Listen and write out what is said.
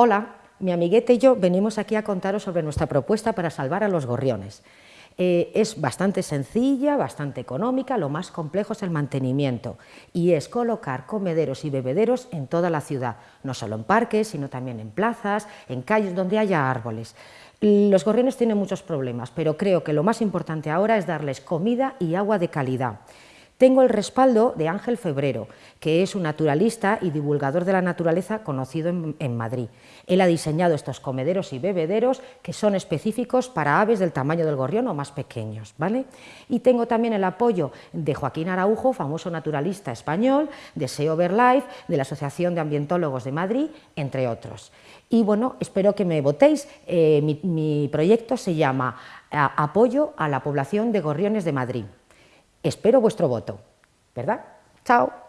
Hola, mi amiguete y yo venimos aquí a contaros sobre nuestra propuesta para salvar a los gorriones. Eh, es bastante sencilla, bastante económica, lo más complejo es el mantenimiento y es colocar comederos y bebederos en toda la ciudad, no solo en parques, sino también en plazas, en calles donde haya árboles. Los gorriones tienen muchos problemas, pero creo que lo más importante ahora es darles comida y agua de calidad. Tengo el respaldo de Ángel Febrero, que es un naturalista y divulgador de la naturaleza conocido en, Madrid. Él ha diseñado estos comederos y bebederos que son específicos para aves del tamaño del gorrión o más pequeños. ¿vale? Y tengo también el apoyo de Joaquín Araujo, famoso naturalista español, de SEO Life, de la Asociación de Ambientólogos de Madrid, entre otros. Y bueno, espero que me votéis. Eh, mi, mi proyecto se llama Apoyo a la población de gorriones de Madrid. Espero vuestro voto, ¿verdad? Chao.